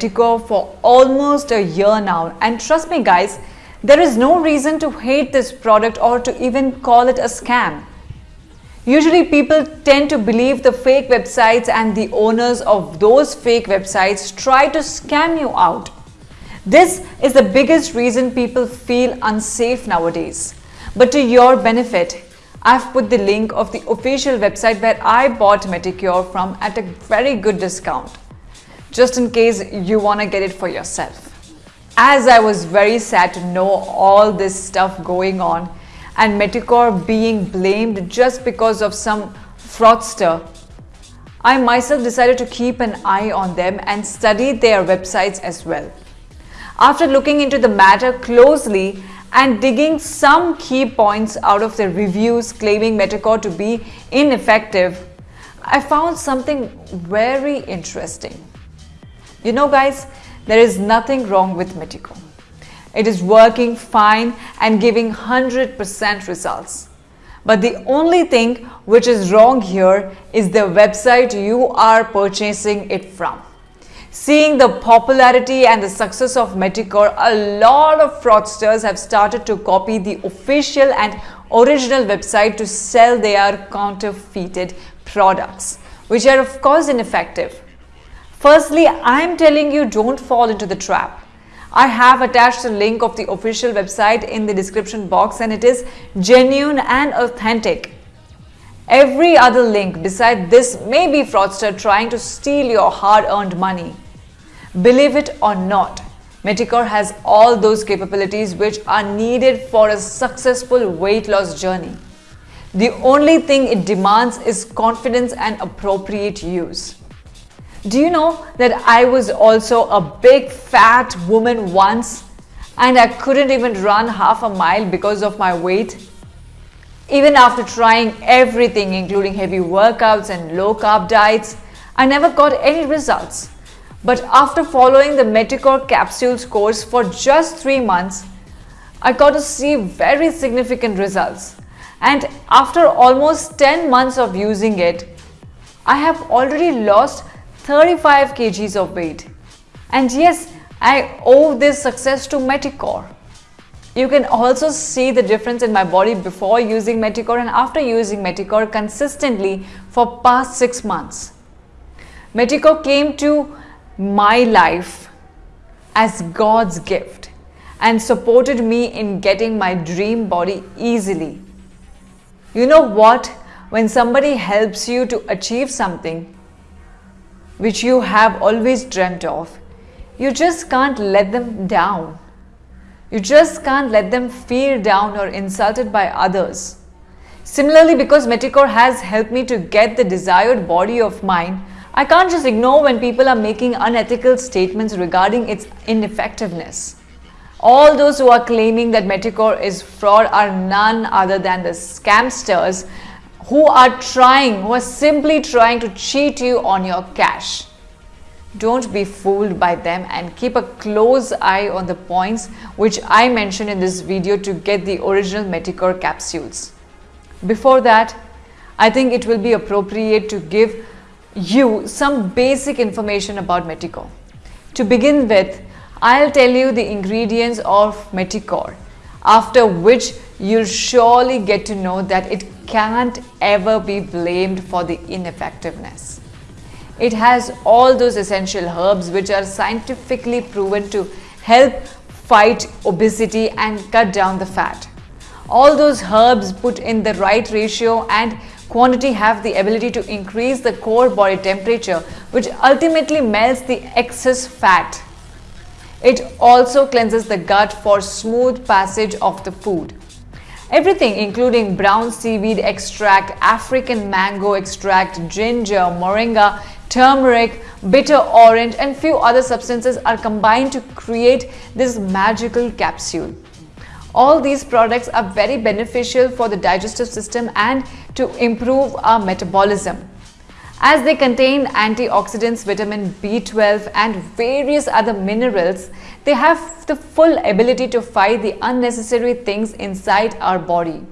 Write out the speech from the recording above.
For almost a year now and trust me guys, there is no reason to hate this product or to even call it a scam. Usually people tend to believe the fake websites and the owners of those fake websites try to scam you out. This is the biggest reason people feel unsafe nowadays. But to your benefit, I've put the link of the official website where I bought Meticore from at a very good discount just in case you want to get it for yourself. As I was very sad to know all this stuff going on and Meticore being blamed just because of some fraudster, I myself decided to keep an eye on them and study their websites as well. After looking into the matter closely and digging some key points out of the reviews claiming Meticore to be ineffective, I found something very interesting. You know guys, there is nothing wrong with Meticore. It is working fine and giving 100% results. But the only thing which is wrong here is the website you are purchasing it from. Seeing the popularity and the success of Meticore, a lot of fraudsters have started to copy the official and original website to sell their counterfeited products, which are of course ineffective. Firstly, I am telling you don't fall into the trap. I have attached a link of the official website in the description box and it is genuine and authentic. Every other link beside this may be fraudster trying to steal your hard-earned money. Believe it or not, Meticore has all those capabilities which are needed for a successful weight loss journey. The only thing it demands is confidence and appropriate use. Do you know that I was also a big fat woman once and I couldn't even run half a mile because of my weight? Even after trying everything including heavy workouts and low carb diets, I never got any results. But after following the Meticore capsules course for just 3 months, I got to see very significant results. And after almost 10 months of using it, I have already lost 35 kgs of weight. And yes, I owe this success to Meticore. You can also see the difference in my body before using Meticore and after using Meticore consistently for past 6 months. Meticore came to my life as God's gift and supported me in getting my dream body easily. You know what? When somebody helps you to achieve something, which you have always dreamt of, you just can't let them down. You just can't let them feel down or insulted by others. Similarly, because Meticore has helped me to get the desired body of mine, I can't just ignore when people are making unethical statements regarding its ineffectiveness. All those who are claiming that Meticore is fraud are none other than the scamsters who are trying, who are simply trying to cheat you on your cash. Don't be fooled by them and keep a close eye on the points which I mentioned in this video to get the original Meticore capsules. Before that, I think it will be appropriate to give you some basic information about Meticore. To begin with, I'll tell you the ingredients of Meticore, after which you'll surely get to know that it can't ever be blamed for the ineffectiveness. It has all those essential herbs which are scientifically proven to help fight obesity and cut down the fat. All those herbs put in the right ratio and quantity have the ability to increase the core body temperature which ultimately melts the excess fat. It also cleanses the gut for smooth passage of the food. Everything including brown seaweed extract, African mango extract, ginger, moringa, turmeric, bitter orange and few other substances are combined to create this magical capsule. All these products are very beneficial for the digestive system and to improve our metabolism. As they contain antioxidants, vitamin B12 and various other minerals, they have the full ability to fight the unnecessary things inside our body.